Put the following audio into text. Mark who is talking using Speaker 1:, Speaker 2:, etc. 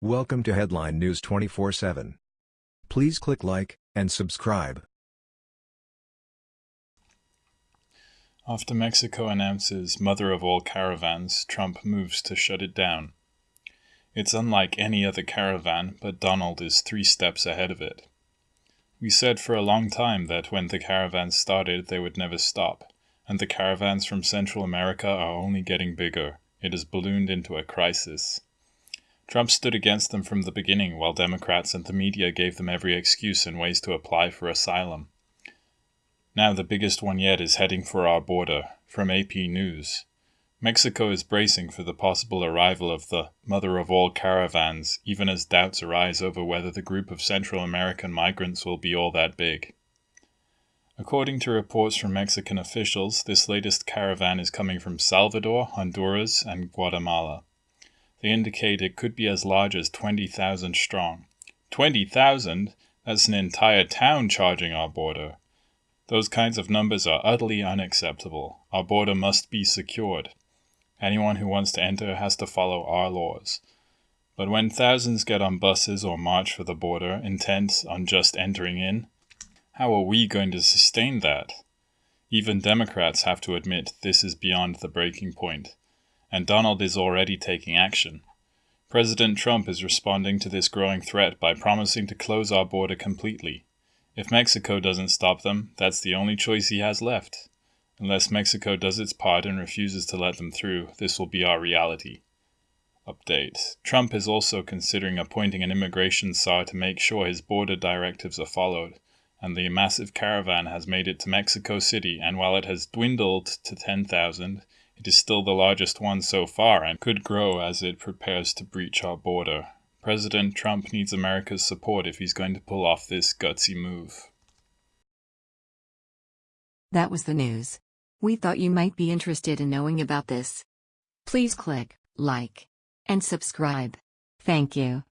Speaker 1: Welcome to Headline News 24/7. Please click like and subscribe.
Speaker 2: After Mexico announces mother of all caravans, Trump moves to shut it down. It's unlike any other caravan, but Donald is three steps ahead of it. We said for a long time that when the caravans started, they would never stop, and the caravans from Central America are only getting bigger. It has ballooned into a crisis. Trump stood against them from the beginning, while Democrats and the media gave them every excuse and ways to apply for asylum. Now the biggest one yet is heading for our border, from AP News. Mexico is bracing for the possible arrival of the mother of all caravans, even as doubts arise over whether the group of Central American migrants will be all that big. According to reports from Mexican officials, this latest caravan is coming from Salvador, Honduras, and Guatemala. They indicate it could be as large as 20,000 strong. 20,000? That's an entire town charging our border. Those kinds of numbers are utterly unacceptable. Our border must be secured. Anyone who wants to enter has to follow our laws. But when thousands get on buses or march for the border, intent on just entering in, how are we going to sustain that? Even Democrats have to admit this is beyond the breaking point, and Donald is already taking action. President Trump is responding to this growing threat by promising to close our border completely. If Mexico doesn't stop them, that's the only choice he has left. Unless Mexico does its part and refuses to let them through, this will be our reality. Update Trump is also considering appointing an immigration czar to make sure his border directives are followed, and the massive caravan has made it to Mexico City, and while it has dwindled to 10,000, it is still the largest one so far and could grow as it prepares to breach our border. President Trump needs America's support if he's going to pull off this gutsy move.
Speaker 3: That was the news. We thought you might be interested in knowing about this. Please click like and subscribe. Thank you.